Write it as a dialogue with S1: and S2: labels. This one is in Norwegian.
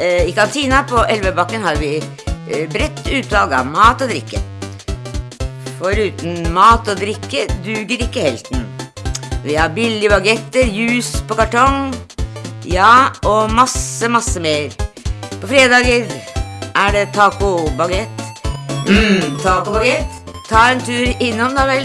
S1: Eh, I kantina på Elvebakken har vi eh, bredt utvalg av mat og drikke. For uten mat og drikke duger ikke helten. Vi har billige bagetter, juice på kartong, ja, og masse, masse mer. På fredager er det tacobagett. Mm, tacobagett. Ta en tur innom, da vel.